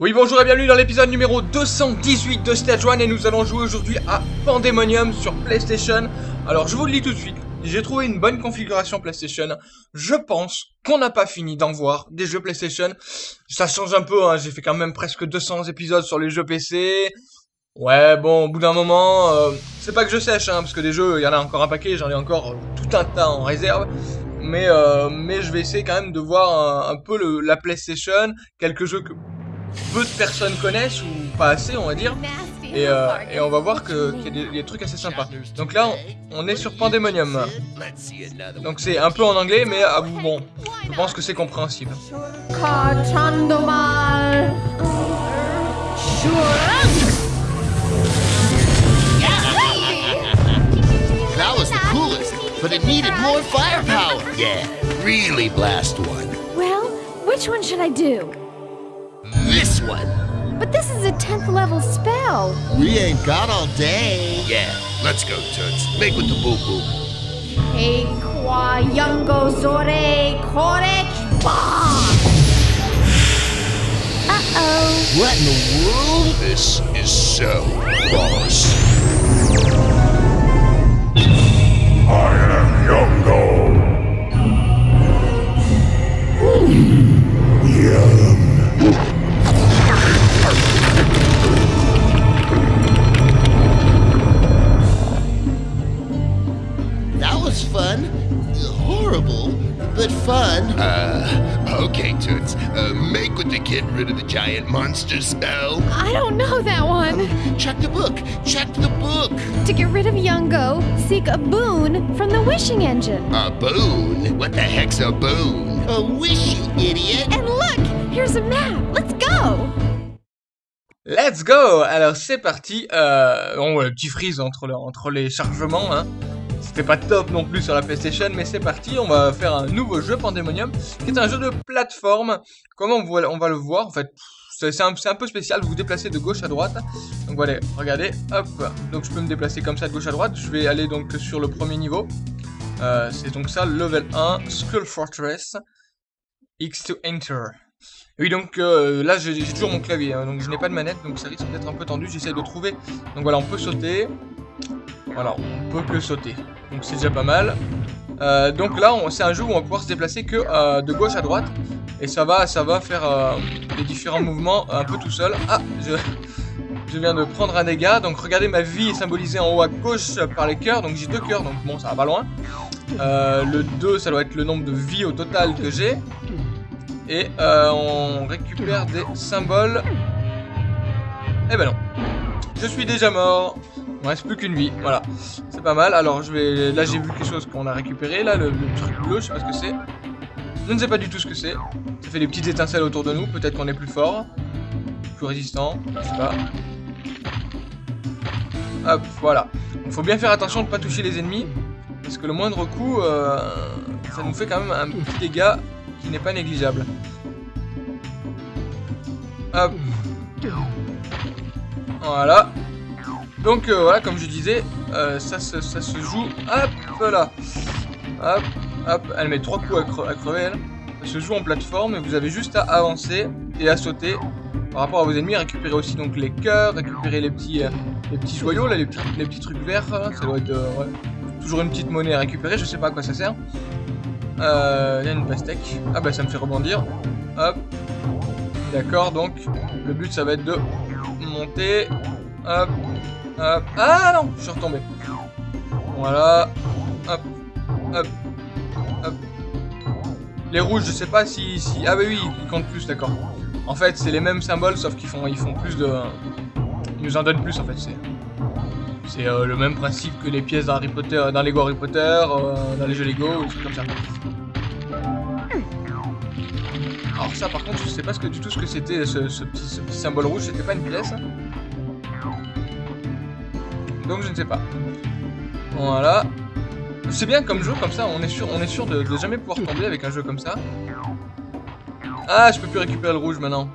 Oui bonjour et bienvenue dans l'épisode numéro 218 de Stage 1 et nous allons jouer aujourd'hui à Pandemonium sur PlayStation. Alors je vous le dis tout de suite, j'ai trouvé une bonne configuration PlayStation. Je pense qu'on n'a pas fini d'en voir des jeux PlayStation. Ça change un peu, hein. j'ai fait quand même presque 200 épisodes sur les jeux PC. Ouais bon, au bout d'un moment, euh, c'est pas que je sèche, hein, parce que des jeux, il y en a encore un paquet, j'en ai encore tout un tas en réserve. Mais, euh, mais je vais essayer quand même de voir un, peu la PlayStation, quelques jeux que peu de personnes connaissent ou pas assez on va dire et, euh, et on va voir qu'il y a des, des, trucs assez sympas donc là on, on est sur Pandemonium donc c'est un peu en anglais mais ah, bon je pense que c'est compréhensible That was the coolest, but it needed more firepower. Yeah, really blast one. Well, which one should I do? This one. But this is a 10th level spell. We ain't got all day. Yeah, let's go, Toots. Make with the boo boo. Hey, qua yungo zore korek Uh-oh. What in the world? This is so boss. The giant monster spell. I don't know that one. Check the book. Check the book. To get rid of Yungo, seek a boon from the wishing engine. A boon? What the heck's a boon? A wish, you idiot. And look, here's a map. Let's go. Let's go Alors c'est parti, euh, bon ouais, petit freeze entre, le, entre les chargements, hein. C'était pas top non plus sur la PlayStation, mais c'est parti, on va faire un nouveau jeu, Pandemonium, qui est un jeu de plateforme. Comment on va, le voir En fait, c'est un, un, peu spécial, vous vous déplacez de gauche à droite. Donc voilà, regardez, hop, donc je peux me déplacer comme ça de gauche à droite. Je vais aller donc sur le premier niveau. Euh, c'est donc ça, level 1, Skull Fortress, X to Enter. Oui, donc euh, là j'ai toujours mon clavier, hein, donc je n'ai pas de manette, donc ça risque d'être un peu tendu. J'essaie de trouver. Donc voilà, on peut sauter. Voilà, on peut que sauter. Donc c'est déjà pas mal. Euh, donc là, c'est un jeu où on va pouvoir se déplacer que euh, de gauche à droite. Et ça va, ça va faire euh, les différents mouvements un peu tout seul. Ah, je, je viens de prendre un dégât. Donc regardez, ma vie est symbolisée en haut à gauche par les cœurs. Donc j'ai deux cœurs, donc bon, ça va pas loin. le 2, ça doit être le nombre de vies au total que j'ai. Et euh, on récupère des symboles. Eh ben non. Je suis déjà mort. Il reste plus qu'une vie. Voilà. C'est pas mal. Alors je vais. Là j'ai vu quelque chose qu'on a récupéré. Là le, le truc bleu, je sais pas ce que c'est. Je ne sais pas du tout ce que c'est. Ça fait des petites étincelles autour de nous. Peut-être qu'on est plus fort. Plus résistant. Je sais pas. Hop, voilà. Il faut bien faire attention de ne pas toucher les ennemis. Parce que le moindre coup, euh, ça nous fait quand même un petit dégât qui n'est pas négligeable. Hop. Voilà. Donc euh, voilà, comme je disais, euh, ça, se joue. Hop là. Hop, hop. Elle met trois coups à, cre à, crever, elle. Se joue en plateforme vous avez juste à avancer et à sauter par rapport à vos ennemis. Récupérer aussi donc les cœurs, récupérer les petits, euh, les petits joyaux, les, petits, les petits trucs verts. Là. Ça doit être toujours une petite monnaie à récupérer. Je sais pas à quoi ça sert. Il y a une pastèque. Ah bah ça me fait rebondir. Hop. D'accord, donc le but ça va être de monter. Hop. Ah non, je suis retombé. Voilà. Hop. Hop. Hop. Les rouges, je sais pas si... si... Ah bah oui, ils comptent plus, d'accord. En fait, c'est les mêmes symboles, sauf qu'ils font, ils font plus de... Ils nous en donnent plus, en fait. C'est euh, le même principe que les pièces dans Harry Potter, dans Lego Harry Potter, euh, dans les jeux Lego, des comme ça. Alors ça, par contre, je sais pas ce que, du tout ce que c'était, ce, petit, ce, petit, symbole rouge. C'était pas une pièce. Donc je ne sais pas. Voilà. C'est bien comme jeu, comme ça, on est sûr, on est sûr de, de jamais pouvoir tomber avec un jeu comme ça. Ah, je peux plus récupérer le rouge maintenant.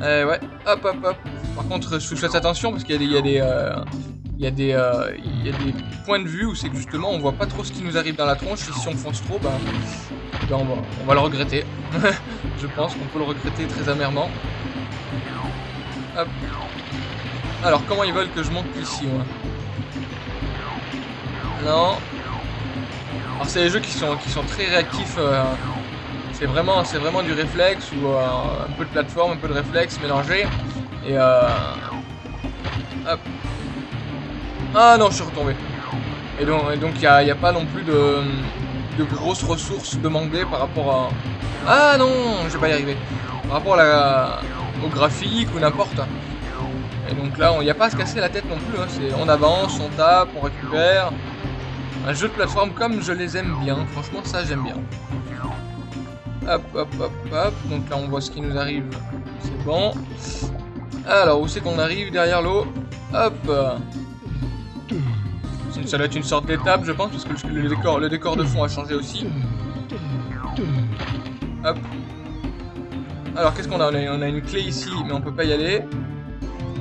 Eh ouais, hop hop hop. Par contre, je fais attention parce qu'il y a des, il y a des, euh, euh, il y a des points de vue où c'est que justement on voit pas trop ce qui nous arrive dans la tronche. Et si on fonce trop, ben, ben on, va, on va le regretter. je pense qu'on peut le regretter très amèrement. Alors, comment ils veulent que je monte ici, moi Non. Alors, c'est des jeux qui sont, qui sont très réactifs. euh, c'est vraiment, vraiment du réflexe ou euh, un peu de plateforme, un peu de réflexe mélangé. Et euh... Hop. Ah non, je suis retombé. Et donc, et donc, il n'y a, il y a pas non plus de, de grosses ressources demandées par rapport à... Ah non, je vais pas y arriver. Par rapport à la, au graphique ou n'importe. Et donc là, il n'y a pas à se casser la tête non plus. hein. C'est on avance, on tape, on récupère. Un jeu de plateforme comme je les aime bien. Franchement, ça j'aime bien. Hop, hop, hop, hop. Donc là, on voit ce qui nous arrive. C'est bon. Alors, où c'est qu'on arrive derrière l'eau? Hop. Ça doit être une sorte d'étape, je pense, parce que le décor, le décor de fond a changé aussi. Hop. Alors, qu'est-ce qu'on a? On, a une clé ici, mais on peut pas y aller.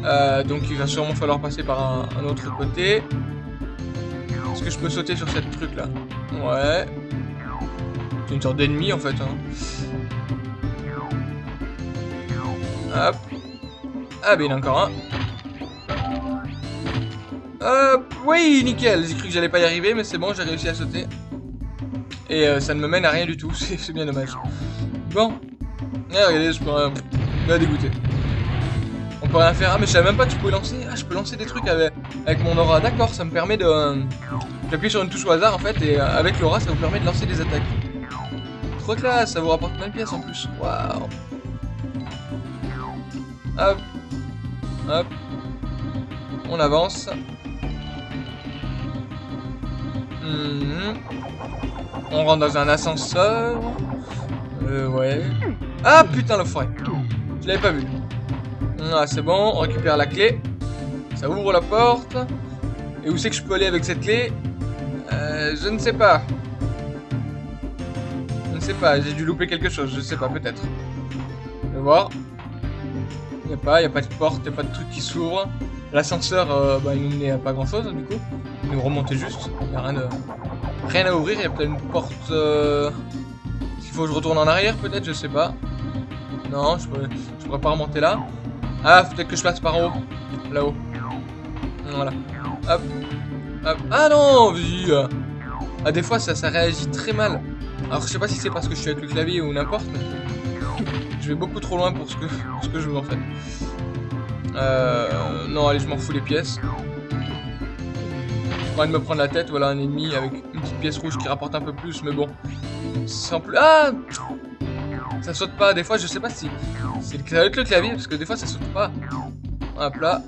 Euh, donc, il va sûrement falloir passer par un, autre côté. Est-ce que je peux sauter sur cette truc là Ouais. C'est une sorte d'ennemi en fait. hein. Hop. Ah, ben il y en a encore un. Hop. Oui, nickel. J'ai cru que j'allais pas y arriver, mais c'est bon, j'ai réussi à sauter. Et euh, ça ne me mène à rien du tout. C'est bien dommage. Bon. Ah, regardez, je peux. Euh, me dégoûter. On peut rien faire. Ah, mais je savais même pas que je pouvais lancer. Ah, je peux lancer des trucs avec, avec mon aura. D'accord, ça me permet de. euh, J'appuie sur une touche au hasard en fait, et euh, avec l'aura, ça vous permet de lancer des attaques. Trop classe, ça vous rapporte plein de pièces en plus. Waouh. Hop. Hop. On avance. Mhm. On rentre dans un ascenseur. Euh, ouais. Ah putain, le forêt. Je l'avais pas vu. Ah, c'est bon, on récupère la clé. Ça ouvre la porte. Et où c'est que je peux aller avec cette clé? Euh, Je ne sais pas. Je ne sais pas, j'ai dû louper quelque chose, je sais pas, peut-être. Je vais voir. Il a pas, il a pas de porte, il a pas de truc qui s'ouvre. L'ascenseur, euh, bah, il nous menait pas grand chose du coup. Il nous remontait juste. Il n'y a rien, rien à ouvrir, il y a peut-être une porte. Euh... S'il faut que je retourne en arrière, peut-être, je sais pas. Non, je pourrais, pourrais pas remonter là. Ah, peut-être que je passe par en haut. Là-haut. Voilà. Hop. Hop. Ah non. Ah, des fois, ça, réagit très mal. Alors, je sais pas si c'est parce que je suis avec le clavier ou n'importe, mais je vais beaucoup trop loin pour ce que, je veux en fait. Euh, non, allez, je m'en fous les pièces. Pas de me prendre la tête, voilà un ennemi avec une petite pièce rouge qui rapporte un peu plus, mais bon. Sans plus. Ah Ça saute pas, des fois, je sais pas si. C'est le- avec le clavier, parce que des fois, ça saute pas. Hop là.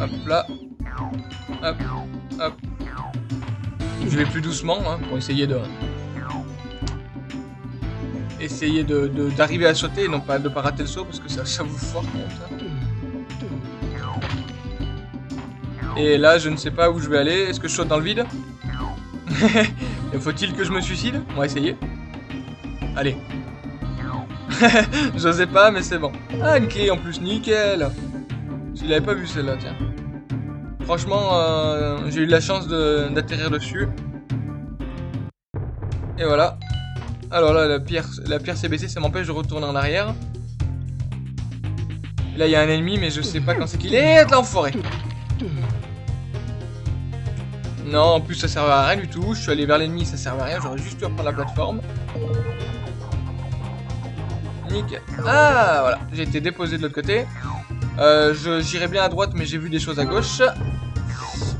Hop là. Hop. Hop. Je vais plus doucement hein, pour essayer de. Essayer de d'arriver à sauter et non pas de pas rater le saut parce que ça, ça vous force ça. Et là, je ne sais pas où je vais aller. Est-ce que je saute dans le vide? Faut-il que je me suicide? On va essayer. Allez. J'osais pas, mais c'est bon. Ah, une clé en plus, nickel. Je l'avais pas vu celle-là, tiens. Franchement, euh, j'ai eu la chance d'atterrir dessus. Et voilà. Alors là, la pierre, la pierre s'est baissée, ça m'empêche de retourner en arrière. Là, il y a un ennemi, mais je sais pas quand c'est qu'il est. L'enfoiré. Non, en plus, ça servait à rien du tout. Je suis allé vers l'ennemi, ça servait à rien. J'aurais juste dû reprendre la plateforme. Ah, voilà. J'ai été déposé de l'autre côté. Euh, J'irai bien à droite, mais j'ai vu des choses à gauche.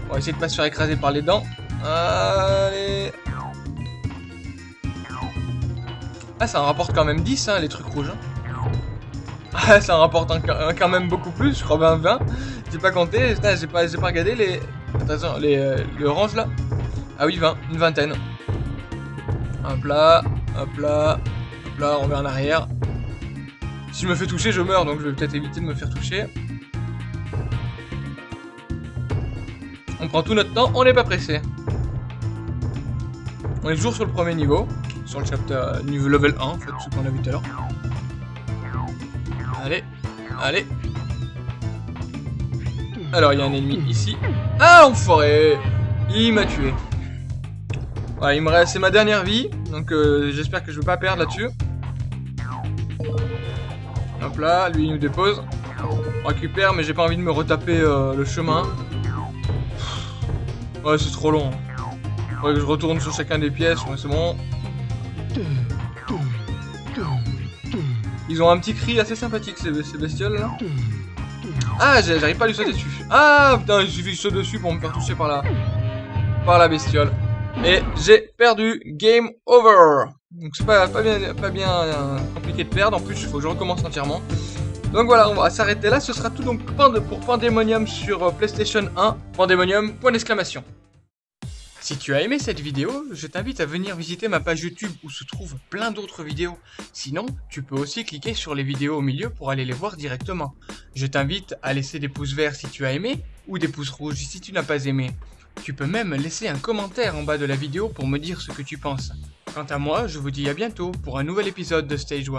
On va essayer de pas se faire écraser par les dents. Allez. Ah, ça en rapporte quand même 10, hein, les trucs rouges. hein. Ah, ça en rapporte quand même beaucoup plus, je crois bien 20. J'ai pas compté, j'ai pas, pas regardé les... Les, euh, les oranges là. Ah oui, 20, une vingtaine. Hop là, hop là, hop là, on revient en arrière. Si je me fais toucher, je meurs, donc je vais peut-être éviter de me faire toucher. On prend tout notre temps, on n'est pas pressé. On est toujours sur le premier niveau, sur le chapter euh, niveau level 1, en fait, ce qu'on a vu tout à l'heure. Allez, allez. Alors, il y a un ennemi ici. Ah, l'enfoiré Il m'a tué. Il me reste... C'est ma dernière vie, donc euh, j'espère que je vais pas perdre là-dessus. Là, lui il nous dépose. On récupère, mais j'ai pas envie de me retaper euh, le chemin. Ouais, c'est trop long. Faudrait que je retourne sur chacun des pièces, ouais, c'est bon. Ils ont un petit cri assez sympathique, ces, bestioles là. Ah, j'arrive pas à lui sauter dessus. Ah, putain, il suffit que je saute dessus pour me faire toucher par la, par la bestiole. Et j'ai perdu. Game over. Donc c'est pas, pas bien, pas bien euh, compliqué de perdre. En plus, il faut que je recommence entièrement. Donc voilà, on va s'arrêter là. Ce sera tout donc pour Pandemonium sur euh, PlayStation 1. Pandemonium, point d'exclamation. Si tu as aimé cette vidéo, je t'invite à venir visiter ma page YouTube où se trouvent plein d'autres vidéos. Sinon, tu peux aussi cliquer sur les vidéos au milieu pour aller les voir directement. Je t'invite à laisser des pouces verts si tu as aimé ou des pouces rouges si tu n'as pas aimé. Tu peux même laisser un commentaire en bas de la vidéo pour me dire ce que tu penses. Quant à moi, je vous dis à bientôt pour un nouvel épisode de Stage 1.